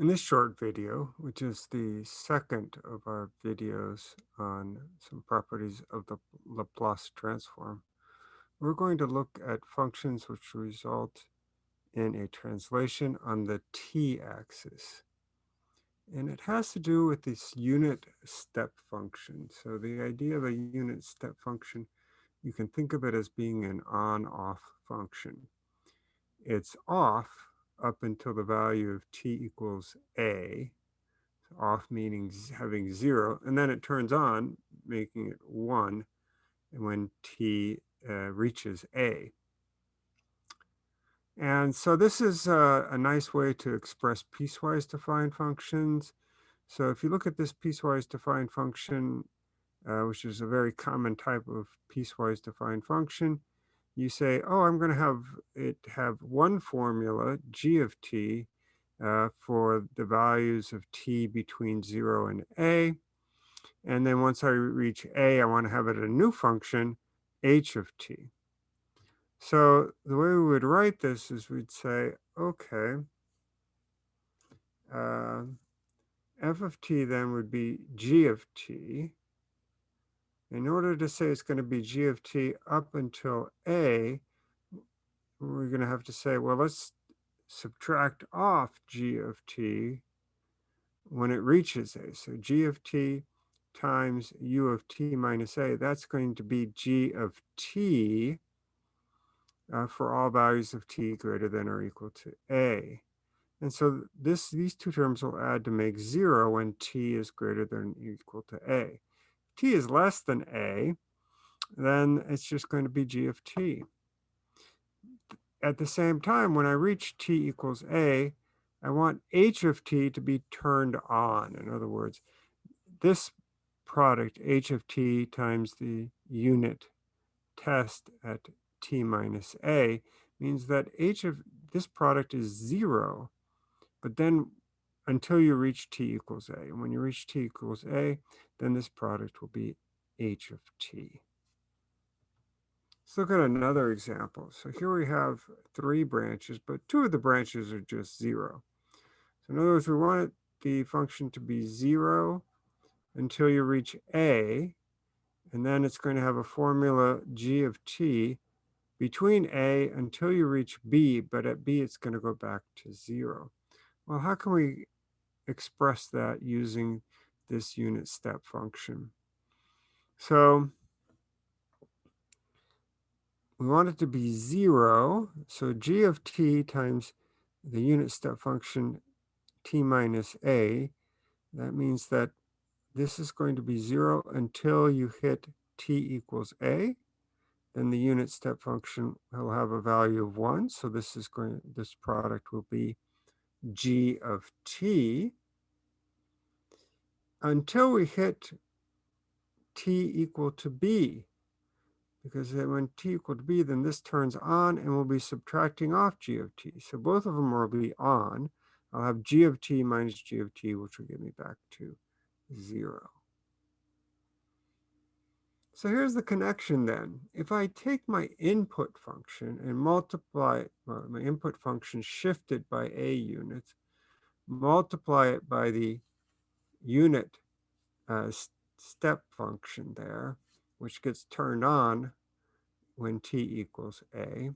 In this short video, which is the second of our videos on some properties of the Laplace transform, we're going to look at functions which result in a translation on the t-axis. And it has to do with this unit step function. So the idea of a unit step function, you can think of it as being an on-off function. It's off up until the value of t equals a, off meaning having zero, and then it turns on, making it one, when t uh, reaches a. And so this is a, a nice way to express piecewise defined functions. So if you look at this piecewise defined function, uh, which is a very common type of piecewise defined function, you say, oh, I'm going to have it have one formula, g of t, uh, for the values of t between 0 and a. And then once I reach a, I want to have it a new function, h of t. So the way we would write this is we'd say, okay, uh, f of t then would be g of t. In order to say it's going to be g of t up until a, we're going to have to say, well, let's subtract off g of t when it reaches a. So g of t times u of t minus a, that's going to be g of t uh, for all values of t greater than or equal to a. And so this these two terms will add to make zero when t is greater than or equal to a t is less than a, then it's just going to be g of t. At the same time, when I reach t equals a, I want h of t to be turned on. In other words, this product, h of t times the unit test at t minus a, means that h of this product is zero. But then until you reach t equals a. And when you reach t equals a, then this product will be h of t. Let's look at another example. So here we have three branches, but two of the branches are just zero. So in other words, we want the function to be zero until you reach a, and then it's going to have a formula g of t between a until you reach b, but at b it's going to go back to zero. Well, how can we express that using this unit step function. So we want it to be zero. So g of t times the unit step function t minus a. That means that this is going to be zero until you hit t equals a. Then the unit step function will have a value of one. So this is going, this product will be g of t until we hit t equal to b. Because when t equal to b, then this turns on and we'll be subtracting off g of t. So both of them will be on. I'll have g of t minus g of t, which will get me back to zero. So here's the connection then. If I take my input function and multiply my input function shifted by a units, multiply it by the unit uh, step function there, which gets turned on when t equals a,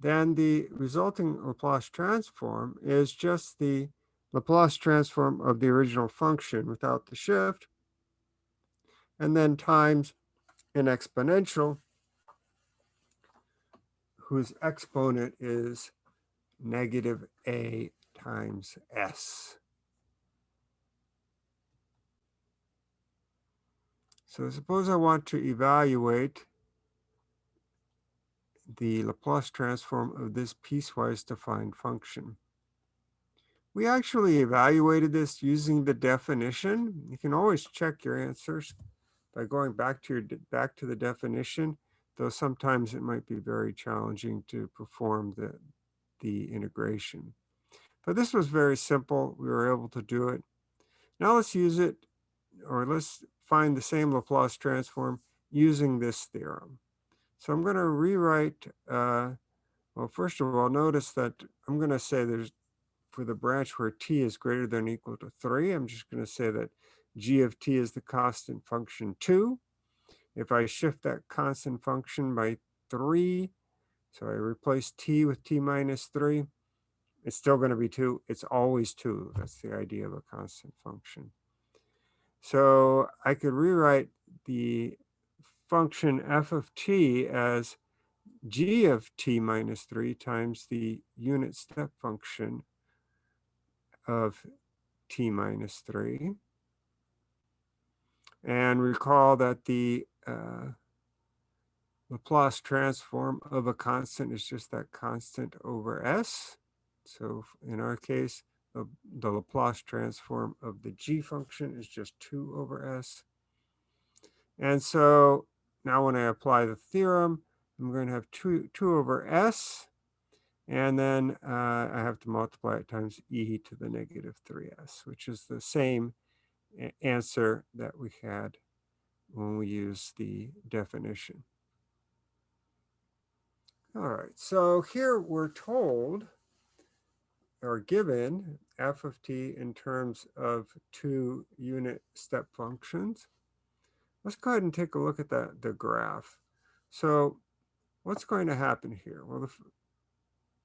then the resulting Laplace transform is just the Laplace transform of the original function without the shift, and then times an exponential whose exponent is negative a times s. So suppose I want to evaluate the Laplace transform of this piecewise defined function. We actually evaluated this using the definition. You can always check your answers by going back to your back to the definition, though sometimes it might be very challenging to perform the, the integration. But this was very simple. We were able to do it. Now let's use it, or let's find the same Laplace transform using this theorem. So I'm going to rewrite, uh, well, first of all, notice that I'm going to say there's for the branch where t is greater than or equal to 3, I'm just going to say that g of t is the constant function 2. If I shift that constant function by 3, so I replace t with t minus 3, it's still going to be 2. It's always 2. That's the idea of a constant function. So I could rewrite the function f of t as g of t minus 3 times the unit step function of t minus 3. And recall that the uh, Laplace transform of a constant is just that constant over s. So in our case, the, the Laplace transform of the g function is just 2 over s. And so now when I apply the theorem, I'm going to have 2, 2 over s, and then uh, I have to multiply it times e to the negative 3s, which is the same answer that we had when we use the definition. All right, so here we're told or given f of t in terms of two unit step functions. Let's go ahead and take a look at the, the graph. So what's going to happen here? Well, the,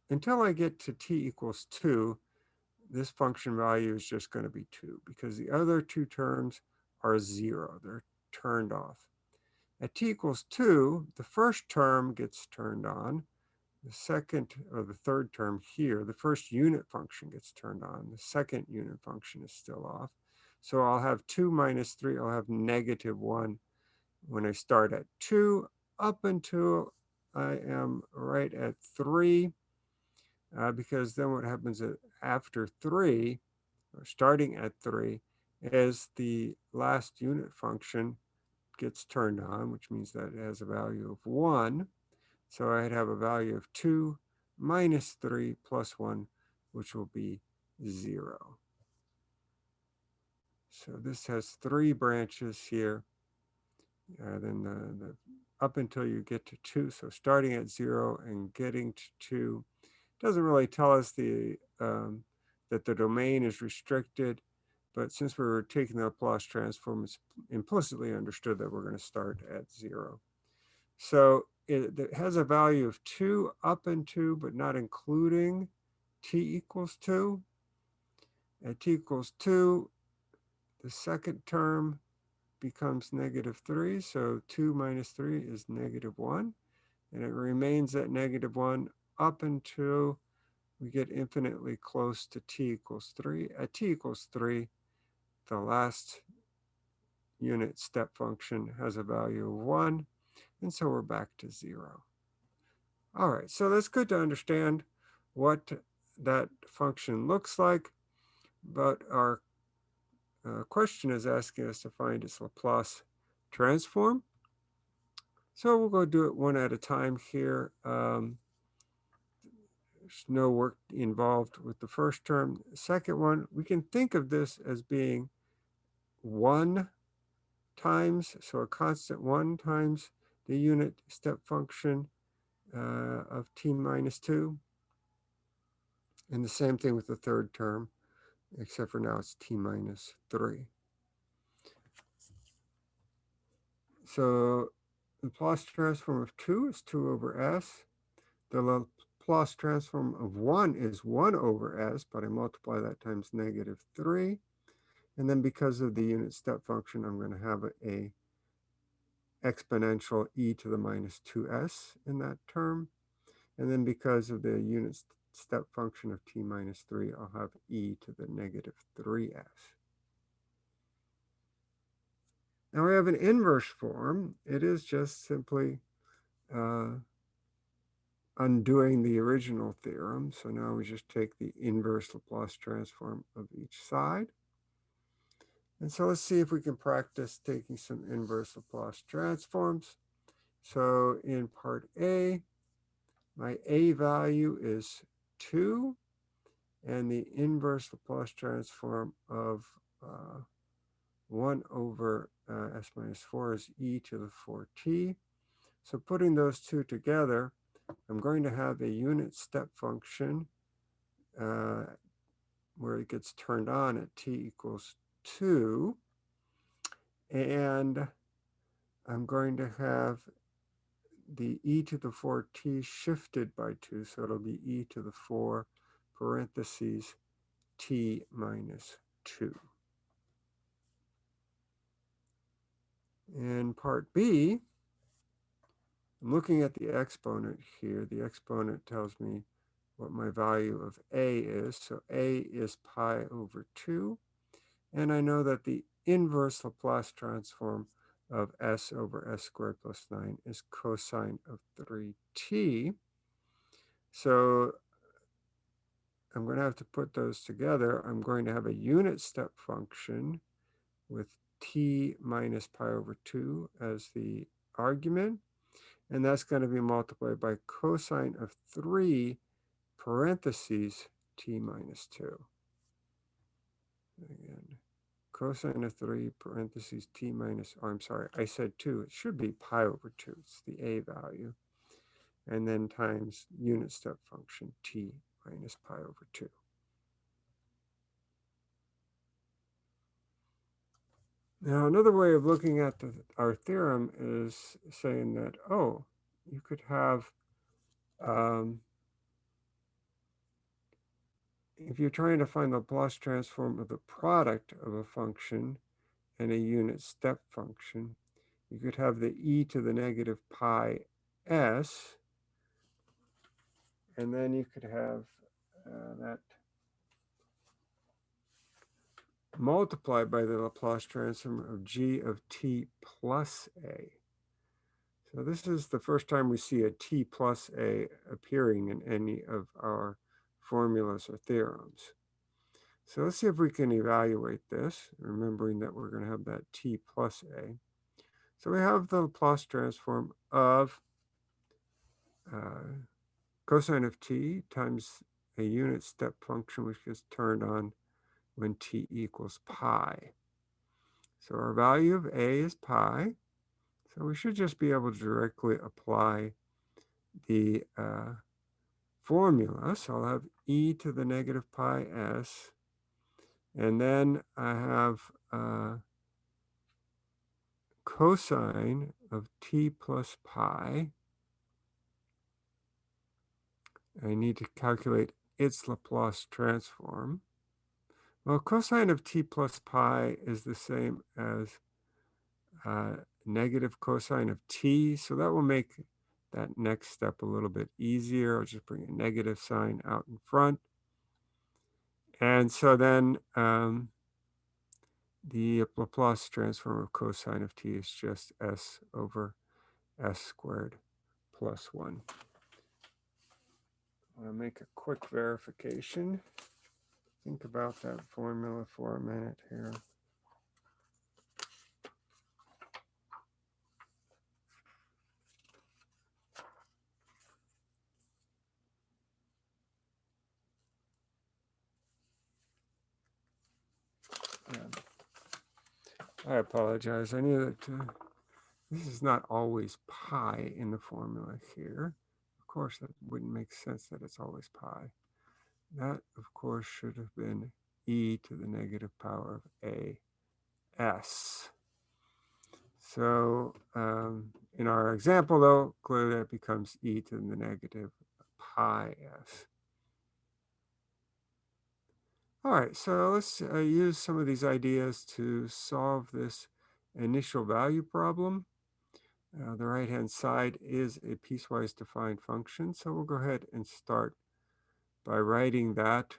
until I get to t equals 2, this function value is just going to be 2 because the other two terms are 0. They're turned off. At t equals 2, the first term gets turned on the second or the third term here, the first unit function gets turned on. The second unit function is still off. So I'll have 2 minus 3, I'll have negative 1 when I start at 2 up until I am right at 3. Uh, because then what happens after 3, or starting at 3, is the last unit function gets turned on, which means that it has a value of 1. So I'd have a value of 2 minus 3 plus 1, which will be 0. So this has three branches here. Uh, then the, the, up until you get to 2. So starting at 0 and getting to 2 doesn't really tell us the um, that the domain is restricted. But since we're taking the Laplace transform, it's implicitly understood that we're going to start at 0. So it, it has a value of 2 up and 2, but not including t equals 2. At t equals 2, the second term becomes negative 3. So 2 minus 3 is negative 1. And it remains at negative 1 up until we get infinitely close to t equals 3. At t equals 3, the last unit step function has a value of 1. And so we're back to zero. All right, so that's good to understand what that function looks like, but our uh, question is asking us to find its Laplace transform. So we'll go do it one at a time here. Um, there's no work involved with the first term. Second one, we can think of this as being one times, so a constant one times the unit step function uh, of t minus 2. And the same thing with the third term, except for now it's t minus 3. So the Laplace transform of 2 is 2 over s. The Laplace transform of 1 is 1 over s, but I multiply that times negative 3. And then because of the unit step function, I'm going to have a, a exponential e to the minus 2s in that term. And then because of the unit step function of t minus 3, I'll have e to the negative 3s. Now we have an inverse form. It is just simply uh, undoing the original theorem. So now we just take the inverse Laplace transform of each side. And so let's see if we can practice taking some inverse Laplace transforms. So in part A, my A value is 2, and the inverse Laplace transform of uh, 1 over uh, s minus 4 is e to the 4t. So putting those two together, I'm going to have a unit step function uh, where it gets turned on at t equals 2. And I'm going to have the e to the 4t shifted by 2. So it'll be e to the 4 parentheses t minus 2. In part B, I'm looking at the exponent here. The exponent tells me what my value of a is. So a is pi over 2. And I know that the inverse Laplace transform of s over s squared plus 9 is cosine of 3t. So I'm going to have to put those together. I'm going to have a unit step function with t minus pi over 2 as the argument. And that's going to be multiplied by cosine of 3 parentheses t minus 2. Again, cosine of 3 parentheses t minus, oh, I'm sorry, I said 2. It should be pi over 2. It's the a value. And then times unit step function t minus pi over 2. Now, another way of looking at the, our theorem is saying that, oh, you could have um, if you're trying to find the Laplace transform of the product of a function and a unit step function, you could have the e to the negative pi s, and then you could have uh, that multiplied by the Laplace transform of g of t plus a. So this is the first time we see a t plus a appearing in any of our formulas or theorems. So let's see if we can evaluate this, remembering that we're going to have that t plus a. So we have the Laplace transform of uh, cosine of t times a unit step function which gets turned on when t equals pi. So our value of a is pi. So we should just be able to directly apply the uh, formula. So I'll have e to the negative pi s. And then I have uh, cosine of t plus pi. I need to calculate its Laplace transform. Well, cosine of t plus pi is the same as uh, negative cosine of t, so that will make that next step a little bit easier. I'll just bring a negative sign out in front. And so then um, the Laplace transform of cosine of t is just s over s squared plus 1. I want to make a quick verification. Think about that formula for a minute here. I apologize. I knew that uh, this is not always pi in the formula here. Of course, that wouldn't make sense that it's always pi. That, of course, should have been e to the negative power of a s. So um, in our example, though, clearly that becomes e to the negative pi s. All right, so let's uh, use some of these ideas to solve this initial value problem. Uh, the right-hand side is a piecewise defined function, so we'll go ahead and start by writing that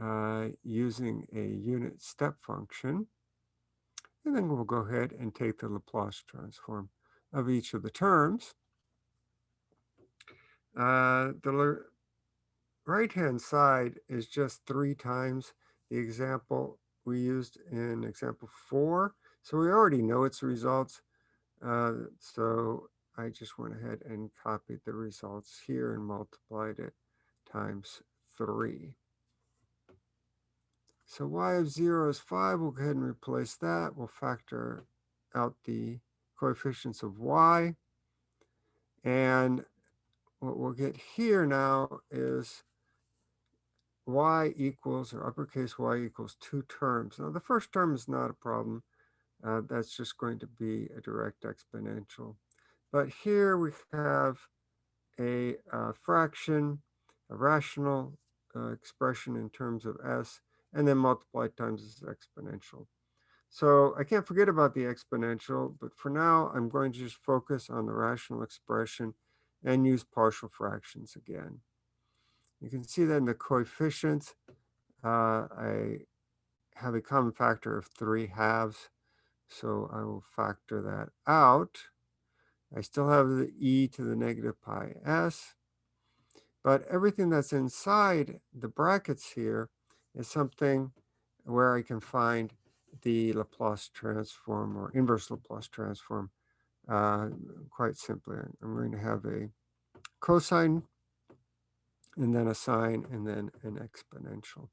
uh, using a unit step function. And then we'll go ahead and take the Laplace transform of each of the terms. Uh, the right-hand side is just three times the example we used in example four. So we already know its results. Uh, so I just went ahead and copied the results here and multiplied it times three. So y of zero is five. We'll go ahead and replace that. We'll factor out the coefficients of y. And what we'll get here now is y equals, or uppercase y equals two terms. Now the first term is not a problem. Uh, that's just going to be a direct exponential. But here we have a uh, fraction, a rational uh, expression in terms of s, and then multiplied times its exponential. So I can't forget about the exponential, but for now, I'm going to just focus on the rational expression and use partial fractions again. You can see that in the coefficients, uh, I have a common factor of 3 halves. So I will factor that out. I still have the e to the negative pi s. But everything that's inside the brackets here is something where I can find the Laplace transform or inverse Laplace transform uh, quite simply. I'm going to have a cosine and then a sine and then an exponential.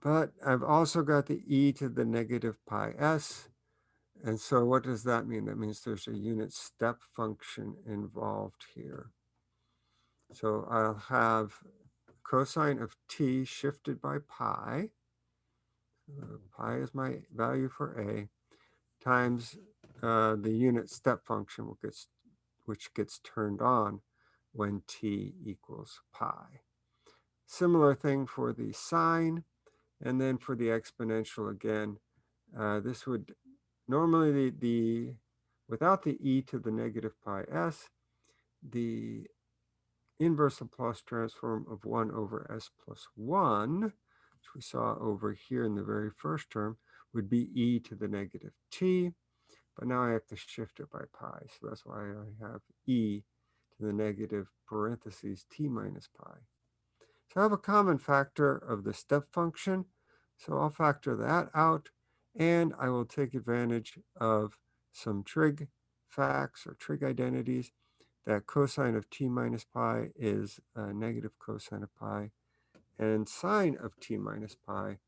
But I've also got the e to the negative pi s. And so what does that mean? That means there's a unit step function involved here. So I'll have cosine of t shifted by pi. Uh, pi is my value for a times uh, the unit step function which gets, which gets turned on when t equals pi. Similar thing for the sine. And then for the exponential again, uh, this would normally the, the without the e to the negative pi s, the inverse Laplace transform of 1 over s plus 1, which we saw over here in the very first term, would be e to the negative t. But now I have to shift it by pi. So that's why I have e the negative parentheses t minus pi. So I have a common factor of the step function. So I'll factor that out and I will take advantage of some trig facts or trig identities that cosine of t minus pi is negative cosine of pi and sine of t minus pi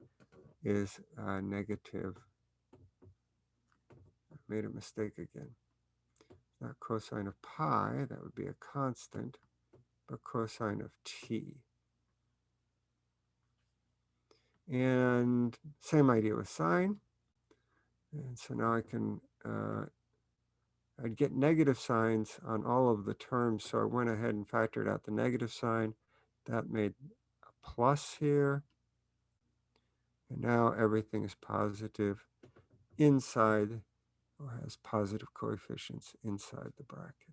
is negative. I made a mistake again. Not cosine of pi, that would be a constant, but cosine of t. And same idea with sine. And so now I can, uh, I'd get negative signs on all of the terms. So I went ahead and factored out the negative sign. That made a plus here. And now everything is positive inside or has positive coefficients inside the bracket.